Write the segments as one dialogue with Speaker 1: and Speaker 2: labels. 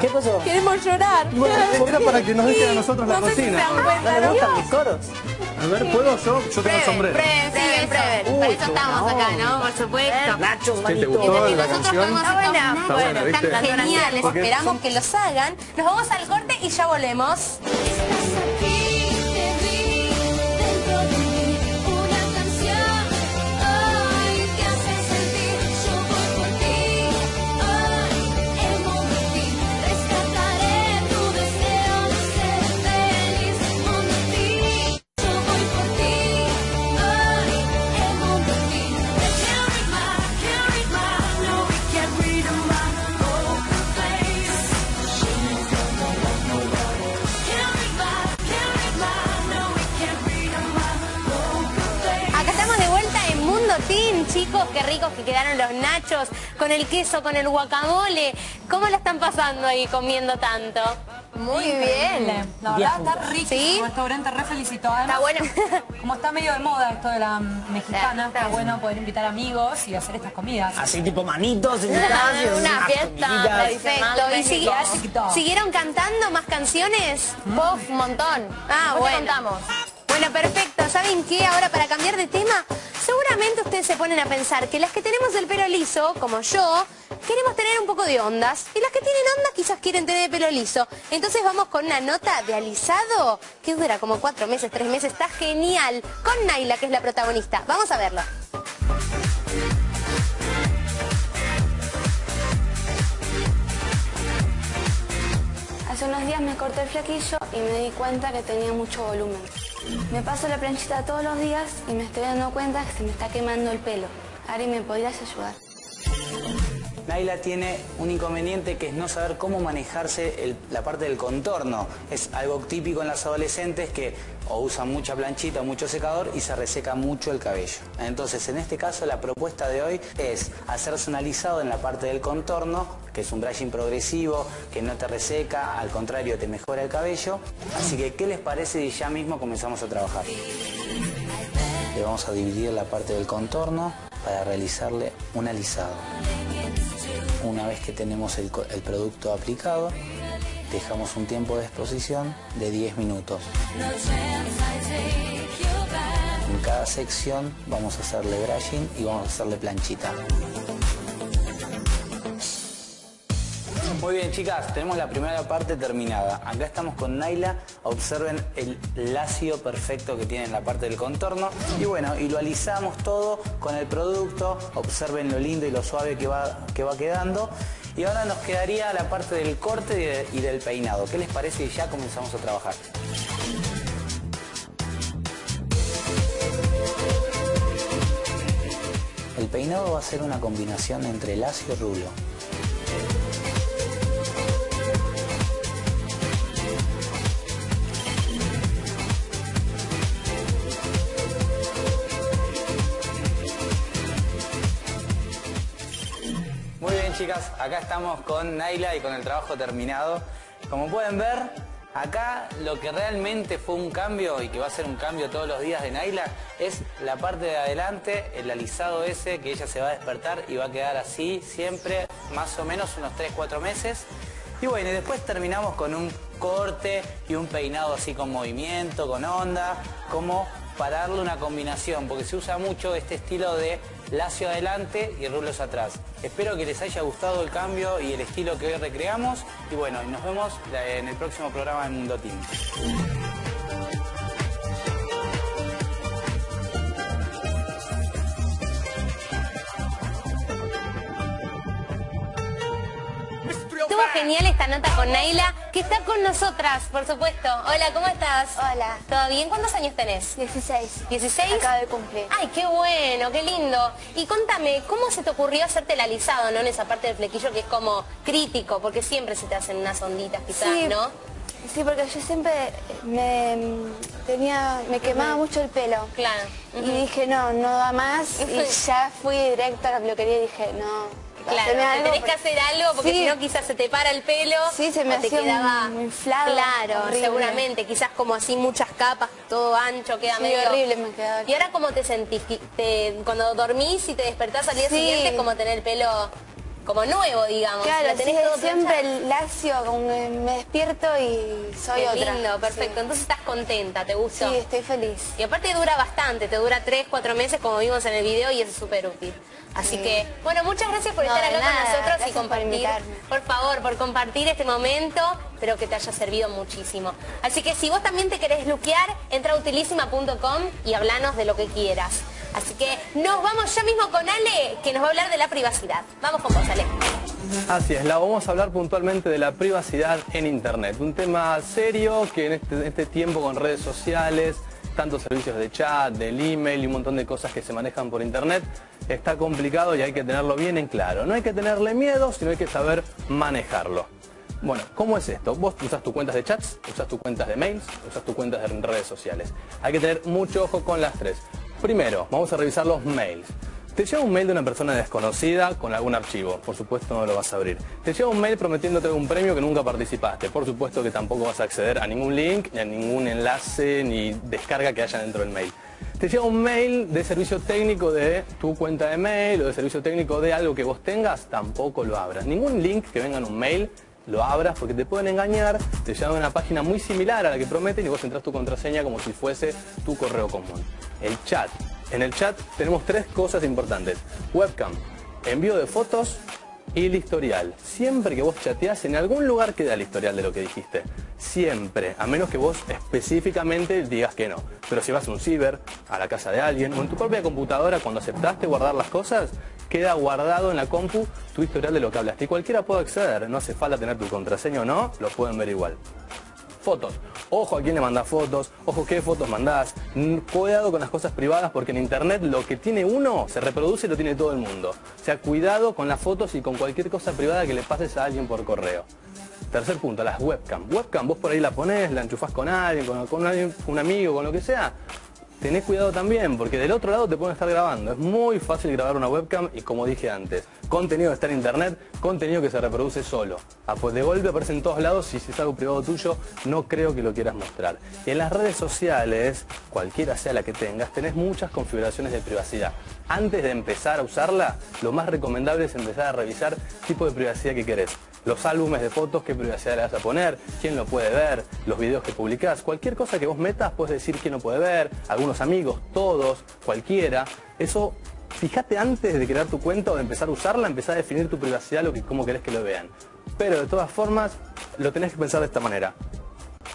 Speaker 1: ¿Qué pasó?
Speaker 2: Queremos llorar.
Speaker 3: Bueno, era para que nos dejen a nosotros la
Speaker 2: No sé si se
Speaker 3: cocina.
Speaker 2: dan cuenta,
Speaker 1: ¿No le
Speaker 2: ¿no?
Speaker 1: gustan mis coros?
Speaker 3: A ver, ¿puedo yo? Yo tengo el sombrero.
Speaker 1: Uy,
Speaker 4: Para eso estamos acá. ¿no? Por supuesto.
Speaker 1: Nachos,
Speaker 3: ¿Qué te
Speaker 1: manito.
Speaker 3: gustó la
Speaker 4: nosotros
Speaker 3: canción?
Speaker 2: Está buena.
Speaker 3: Está buena,
Speaker 2: Bueno,
Speaker 3: ¿viste?
Speaker 2: están geniales.
Speaker 3: Porque-
Speaker 2: Esperamos que los hagan. Nos vamos al corte y ya volvemos. Los nachos con el queso, con el guacamole. ¿Cómo la están pasando ahí comiendo tanto?
Speaker 4: Muy bien.
Speaker 5: La verdad está rico.
Speaker 2: ¿Sí?
Speaker 5: Un restaurante re felicito. Además,
Speaker 4: Está bueno.
Speaker 5: Como está medio de moda esto de la mexicana,
Speaker 4: Está
Speaker 5: está bueno poder invitar amigos y hacer estas comidas.
Speaker 1: Así tipo manitos, en
Speaker 4: Una-
Speaker 1: casa,
Speaker 4: una
Speaker 1: unas
Speaker 4: fiesta.
Speaker 2: Perfecto. ¿Y sigui- siguieron cantando más canciones?
Speaker 4: Un montón.
Speaker 2: Ah,
Speaker 4: Después
Speaker 2: bueno.
Speaker 4: contamos.
Speaker 2: Bueno, perfecto. ¿Saben qué? Ahora para cambiar de tema, seguramente se ponen a pensar que las que tenemos el pelo liso, como yo, queremos tener un poco de ondas. Y las que tienen ondas quizás quieren tener el pelo liso. Entonces vamos con una nota de alisado que dura como cuatro meses, tres meses. Está genial. Con Naila, que es la protagonista. Vamos a verlo.
Speaker 6: Hace unos días me corté el flequillo y me di cuenta que tenía mucho volumen. Me paso la planchita todos los días y me estoy dando cuenta que se me está quemando el pelo. Ari, ¿me podrías ayudar?
Speaker 7: Naila tiene un inconveniente que es no saber cómo manejarse la parte del contorno. Es algo típico en las adolescentes que o usan mucha planchita mucho secador y se reseca mucho el cabello. Entonces, en este caso, la propuesta de hoy es hacerse un alisado en la parte del contorno, que es un brushing progresivo, que no te reseca, al contrario, te mejora el cabello. Así que, ¿qué les parece si ya mismo comenzamos a trabajar? Le vamos a dividir la parte del contorno para realizarle un alisado. Una vez que tenemos el, producto aplicado, dejamos un tiempo de exposición de 10 minutos. En cada sección vamos a hacerle brushing y vamos a hacerle planchita. Muy bien chicas, tenemos la primera parte terminada. Acá estamos con Naila. Observen el lacio perfecto que tiene en la parte del contorno. Y bueno, y lo alisamos todo con el producto. Observen lo lindo y lo suave que va, que va quedando. Y ahora nos quedaría la parte del corte y, de- y del peinado. ¿Qué les parece si ya comenzamos a trabajar? El peinado va a ser una combinación entre lacio y rulo. Acá estamos con Naila y con el trabajo terminado. Como pueden ver, acá lo que realmente fue un cambio y que va a ser un cambio todos los días de Naila es la parte de adelante, el alisado ese que ella se va a despertar y va a quedar así siempre, más o menos unos 3-4 meses. Y bueno, y después terminamos con un corte y un peinado así con movimiento, con onda, como para darle una combinación, porque se usa mucho este estilo de lacio adelante y rulos atrás. Espero que les haya gustado el cambio y el estilo que hoy recreamos. Y bueno, nos vemos en el próximo programa de Mundo Team.
Speaker 2: Estuvo genial esta nota con Naila, que está con nosotras, por supuesto. Hola, ¿cómo estás?
Speaker 6: Hola.
Speaker 2: ¿Todo bien? ¿Cuántos años tenés?
Speaker 6: 16.
Speaker 2: ¿16?
Speaker 6: Acabo de cumplir.
Speaker 2: Ay, qué bueno, qué lindo. Y contame, ¿cómo se te ocurrió hacerte el alisado, no? En esa parte del flequillo que es como crítico, porque siempre se te hacen unas onditas quizás,
Speaker 6: Sí.
Speaker 2: ¿no?
Speaker 6: Sí, porque yo siempre me tenía, me quemaba mucho el pelo.
Speaker 2: Claro.
Speaker 6: Y dije, no, no da más. Y ya fui directa a la peluquería y dije, no.
Speaker 2: Claro,
Speaker 6: algo
Speaker 2: tenés que hacer algo porque
Speaker 6: Sí.
Speaker 2: si no quizás se te para el pelo.
Speaker 6: Sí, se me
Speaker 2: o te quedaba
Speaker 6: un inflado,
Speaker 2: Claro,
Speaker 6: horrible.
Speaker 2: seguramente, quizás como así muchas capas, todo ancho, queda
Speaker 6: Sí,
Speaker 2: medio
Speaker 6: horrible me quedaba.
Speaker 2: ¿Y ahora cómo te sentís? Te- cuando dormís y te despertás al día
Speaker 6: Sí.
Speaker 2: siguiente, como tener el pelo como nuevo, digamos.
Speaker 6: Claro,
Speaker 2: Lo tenés
Speaker 6: sí,
Speaker 2: todo
Speaker 6: siempre el lacio, como que me despierto y soy
Speaker 2: Qué
Speaker 6: otra.
Speaker 2: lindo, perfecto. Entonces estás contenta, ¿te gustó?
Speaker 6: Sí, estoy feliz.
Speaker 2: Y aparte dura bastante, te dura 3, 4 meses como vimos en el video y es súper útil. Así
Speaker 6: Sí.
Speaker 2: que, bueno, muchas gracias por
Speaker 6: No,
Speaker 2: estar acá
Speaker 6: nada,
Speaker 2: con nosotros y
Speaker 6: gracias
Speaker 2: compartir. Por favor, por compartir este momento. Espero que te haya servido muchísimo. Así que si vos también te querés luquear, entra a utilísima.com y hablanos de lo que quieras. Así que nos vamos ya mismo con Ale, que nos va a hablar de la privacidad. Vamos con vos, Ale.
Speaker 3: Así es, la vamos a hablar puntualmente de la privacidad en Internet. Un tema serio que en este, este tiempo con redes sociales, tantos servicios de chat, del email y un montón de cosas que se manejan por Internet, está complicado y hay que tenerlo bien en claro. No hay que tenerle miedo, sino hay que saber manejarlo. Bueno, ¿cómo es esto? Vos usas tus cuentas de chats, usas tus cuentas de mails, usas tus cuentas de redes sociales. Hay que tener mucho ojo con las tres. Primero, vamos a revisar los mails. Te llega un mail de una persona desconocida con algún archivo, por supuesto no lo vas a abrir. Te llega un mail prometiéndote un premio que nunca participaste, por supuesto que tampoco vas a acceder a ningún link, ni a ningún enlace, ni descarga que haya dentro del mail. Te llega un mail de servicio técnico de tu cuenta de mail o de servicio técnico de algo que vos tengas, tampoco lo abras. Ningún link que venga en un mail lo abras porque te pueden engañar, te llevan a una página muy similar a la que prometen y vos entras tu contraseña como si fuese tu correo común. El chat. En el chat tenemos tres cosas importantes. Webcam, envío de fotos el historial. Siempre que vos chateás, en algún lugar queda el historial de lo que dijiste. Siempre, a menos que vos específicamente digas que no. Pero si vas a un ciber, a la casa de alguien o en tu propia computadora, cuando aceptaste guardar las cosas, queda guardado en la compu tu historial de lo que hablaste. Y cualquiera puede acceder, no hace falta tener tu contraseña o no, lo pueden ver igual. Fotos. Ojo a quién le mandás fotos, ojo qué fotos mandás. Mm, Cuidado con las cosas privadas porque en internet lo que tiene uno se reproduce y lo tiene todo el mundo. O sea, cuidado con las fotos y con cualquier cosa privada que le pases a alguien por correo. Tercer punto, las webcam. Webcam, vos por ahí la ponés, la enchufás con alguien, con, con alguien, un amigo, con lo que sea. Tenés cuidado también, porque del otro lado te pueden estar grabando. Es muy fácil grabar una webcam y como dije antes, contenido que está en internet, contenido que se reproduce solo. Ah, pues de golpe aparece en todos lados y si es algo privado tuyo, no creo que lo quieras mostrar. Y en las redes sociales, cualquiera sea la que tengas, tenés muchas configuraciones de privacidad. Antes de empezar a usarla, lo más recomendable es empezar a revisar tipo de privacidad que querés. Los álbumes de fotos, qué privacidad le vas a poner, quién lo puede ver, los videos que publicás, cualquier cosa que vos metas, puedes decir quién lo puede ver, algunos amigos, todos, cualquiera. Eso, fíjate antes de crear tu cuenta o de empezar a usarla, empezar a definir tu privacidad, lo que, cómo querés que lo vean. Pero de todas formas, lo tenés que pensar de esta manera.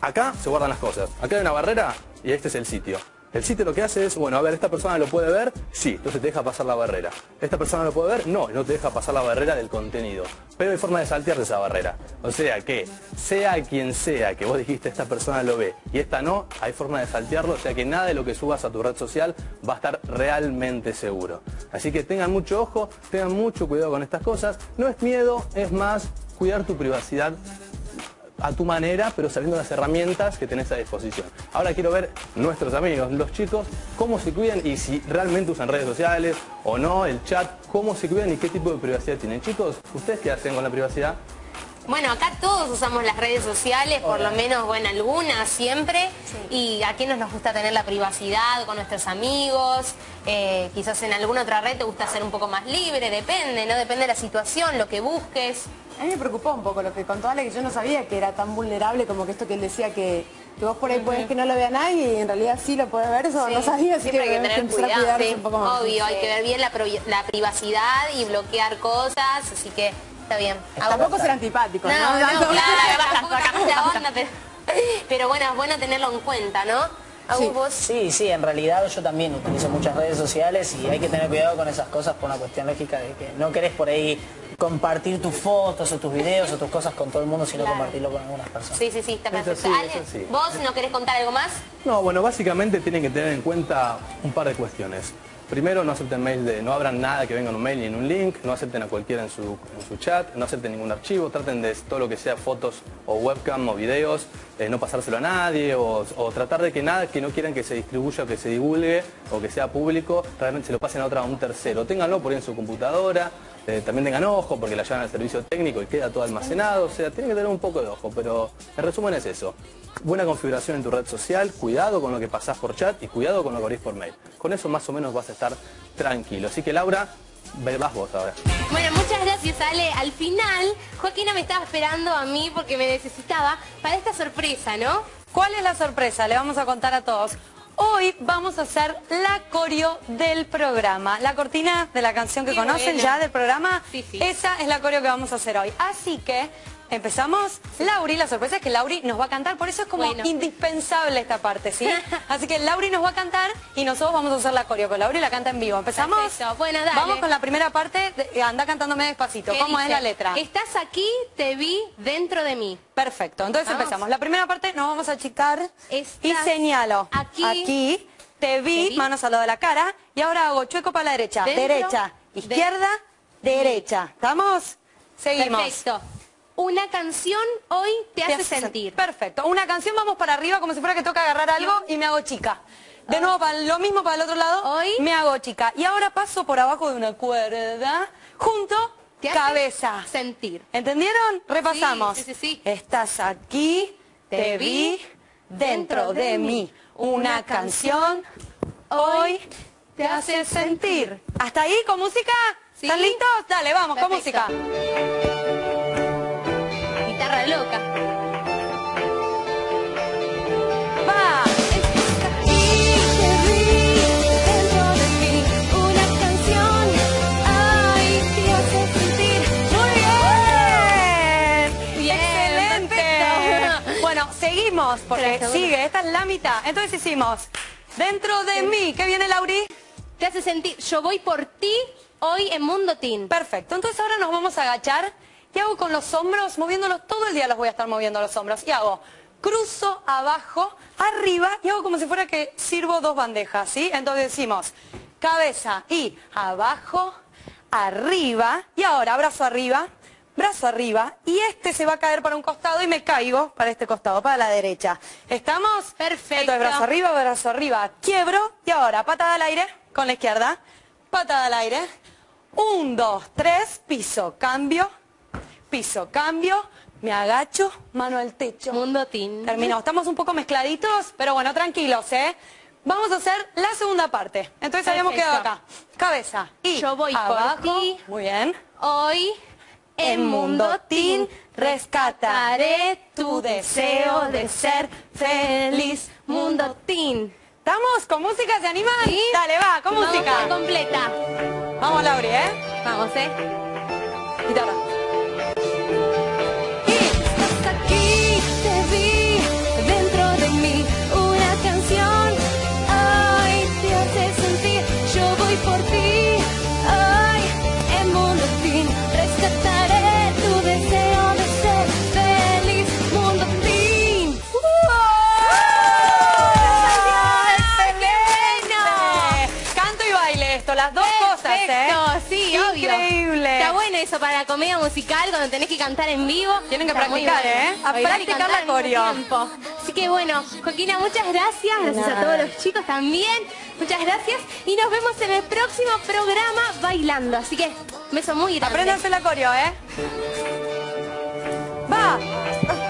Speaker 3: Acá se guardan las cosas. Acá hay una barrera y este es el sitio. El sitio lo que hace es, bueno, a ver, ¿esta persona lo puede ver? Sí, entonces te deja pasar la barrera. ¿Esta persona lo puede ver? No, no te deja pasar la barrera del contenido. Pero hay forma de saltear esa barrera. O sea que, sea quien sea que vos dijiste esta persona lo ve y esta no, hay forma de saltearlo, o sea que nada de lo que subas a tu red social va a estar realmente seguro. Así que tengan mucho ojo, tengan mucho cuidado con estas cosas. No es miedo, es más cuidar tu privacidad a tu manera, pero sabiendo las herramientas que tenés a disposición. Ahora quiero ver nuestros amigos, los chicos, cómo se cuidan y si realmente usan redes sociales o no, el chat, cómo se cuidan y qué tipo de privacidad tienen. Chicos, ¿ustedes qué hacen con la privacidad?
Speaker 2: Bueno, acá todos usamos las redes sociales, por lo menos, bueno, algunas siempre. Y a quienes nos gusta tener la privacidad con nuestros amigos. eh, quizás en alguna otra red te gusta ser un poco más libre, depende, ¿no? Depende de la situación, lo que busques.
Speaker 1: A mí me preocupó un poco lo que contó Ale, que yo no sabía que era tan vulnerable como que esto que él decía que, que vos por ahí podés que no lo vea nadie y en realidad sí lo puede ver, eso
Speaker 2: Sí,
Speaker 1: no sabía, así
Speaker 2: siempre hay que tener
Speaker 1: a
Speaker 2: cuidado.
Speaker 1: cuidarse
Speaker 2: sí,
Speaker 1: un poco más.
Speaker 2: Obvio, hay que ver bien la privacidad y bloquear cosas, así que está bien.
Speaker 1: Tampoco ser antipático, ¿no?
Speaker 2: No, no, claro, la onda, pero, pero bueno, es bueno tenerlo en cuenta, ¿no? Agus, vos
Speaker 7: Sí, sí, en realidad yo también utilizo muchas redes sociales y hay que tener cuidado con esas cosas por una cuestión lógica de que no querés por ahí compartir tus fotos o tus videos o tus cosas con todo el mundo, sino compartirlo con algunas personas.
Speaker 2: Sí, sí, sí, está
Speaker 3: Eso
Speaker 2: perfecto.
Speaker 3: sí,
Speaker 2: Ale,
Speaker 3: sí.
Speaker 2: ¿vos no querés contar algo más?
Speaker 3: No, bueno, básicamente tienen que tener en cuenta un par de cuestiones. Primero, no acepten mail de, no abran nada que venga en un mail ni en un link, no acepten a cualquiera en su, en su chat, no acepten ningún archivo, traten de todo lo que sea fotos o webcam o videos, eh, no pasárselo a nadie o, o tratar de que nada que no quieran que se distribuya o que se divulgue o que sea público, realmente se lo pasen a otra a un tercero. Ténganlo por ahí en su computadora, eh, también tengan ojo porque la llevan al servicio técnico y queda todo almacenado, o sea, tienen que tener un poco de ojo, pero en resumen es eso. Buena configuración en tu red social, cuidado con lo que pasás por chat y cuidado con lo que abrís por mail. Con eso más o menos vas a estar tranquilo. Así que Laura, ve- vas vos ahora.
Speaker 2: Bueno, muchas gracias. Gracias, Ale. Al final, Joaquina me estaba esperando a mí porque me necesitaba para esta sorpresa, ¿no?
Speaker 5: ¿Cuál es la sorpresa? Le vamos a contar a todos. Hoy vamos a hacer la coreo del programa. La cortina de la canción que conocen
Speaker 2: buena.
Speaker 5: ya del programa.
Speaker 2: Sí, sí.
Speaker 5: Esa es la coreo que vamos a hacer hoy. Así que empezamos. Lauri, la sorpresa es que Lauri nos va a cantar. Por eso es como
Speaker 2: Bueno.
Speaker 5: indispensable esta parte, ¿sí? Así que Lauri nos va a cantar y nosotros vamos a hacer la coreo con Lauri la canta en vivo. ¿Empezamos?
Speaker 2: Perfecto. Bueno, dale.
Speaker 5: Vamos con la primera parte. de- eh, anda cantándome despacito.
Speaker 2: ¿Qué
Speaker 5: ¿Cómo es la letra?
Speaker 2: Estás aquí, te vi dentro de mí.
Speaker 5: Perfecto, entonces
Speaker 2: Vamos.
Speaker 5: empezamos. La primera parte nos vamos a achicar y señalo.
Speaker 2: aquí.
Speaker 5: te vi,
Speaker 2: Te vi.
Speaker 5: manos al lado de la cara, y ahora hago chueco para la derecha.
Speaker 2: Dentro
Speaker 5: derecha,
Speaker 2: de-
Speaker 5: izquierda, derecha. ¿Estamos? Seguimos.
Speaker 2: Perfecto. Una canción hoy te, hace sentir.
Speaker 5: Perfecto. Una canción, vamos para arriba como si fuera que toca agarrar algo y me hago chica. De nuevo, para lo mismo para el otro lado,
Speaker 2: Hoy.
Speaker 5: me hago chica. Y ahora paso por abajo de una cuerda, junto,
Speaker 2: Te hace
Speaker 5: cabeza.
Speaker 2: sentir.
Speaker 5: ¿Entendieron? Repasamos.
Speaker 2: Sí, sí, sí.
Speaker 5: Estás aquí, te vi, dentro de mí. Una canción hoy te hace sentir. ¿Hasta ahí con música? ¿Están listos? Dale, vamos, con música.
Speaker 2: Guitarra loca.
Speaker 5: Va. Seguimos porque sigue. Esta es la mitad. Entonces hicimos dentro de mí. ¿Qué viene, Lauri?
Speaker 2: Te hace sentir. Yo voy por ti hoy en Mundo Teen.
Speaker 5: Perfecto, entonces ahora nos vamos a agachar y hago con los hombros, moviéndolos, todo el día los voy a estar moviendo los hombros. Y hago cruzo abajo, arriba y hago como si fuera que sirvo dos bandejas, ¿sí? Entonces decimos cabeza y abajo, arriba y ahora brazo arriba, brazo arriba y este se va a caer para un costado y me caigo para este costado, para la derecha. ¿Estamos?
Speaker 2: Perfecto.
Speaker 5: Entonces brazo arriba, brazo arriba, quiebro y ahora patada al aire con la izquierda, patada al aire. Un, dos, tres, piso, cambio, piso, cambio, me agacho, mano al techo.
Speaker 2: Mundo Teen.
Speaker 5: Terminó. Estamos un poco mezcladitos, pero bueno, tranquilos, ¿eh? Vamos a hacer la segunda parte. Entonces habíamos
Speaker 2: Perfecto.
Speaker 5: quedado acá. Cabeza y
Speaker 2: Yo voy por
Speaker 5: abajo.
Speaker 2: ti.
Speaker 5: Muy bien.
Speaker 2: Hoy
Speaker 5: En Mundo Teen rescataré tu deseo de ser feliz.
Speaker 2: Mundo Teen.
Speaker 5: ¿Estamos? ¿Con música se animan?
Speaker 2: Sí.
Speaker 5: Dale, va, con
Speaker 2: Vamos
Speaker 5: música.
Speaker 2: completa.
Speaker 5: Vamos, Lauri, ¿eh?
Speaker 2: Vamos, ¿eh? Eso para la comedia musical cuando tenés que cantar en vivo.
Speaker 5: Tienen que
Speaker 2: Está
Speaker 5: practicar,
Speaker 2: bueno.
Speaker 5: ¿eh? A
Speaker 2: Bailar
Speaker 5: practicar la coreo.
Speaker 2: tiempo. Así que bueno, Joaquina, muchas gracias. Gracias a todos los chicos también. Muchas gracias. Y nos vemos en el próximo programa bailando. Así que, beso muy grande.
Speaker 5: Apréndanse la coreo, ¿eh? Va.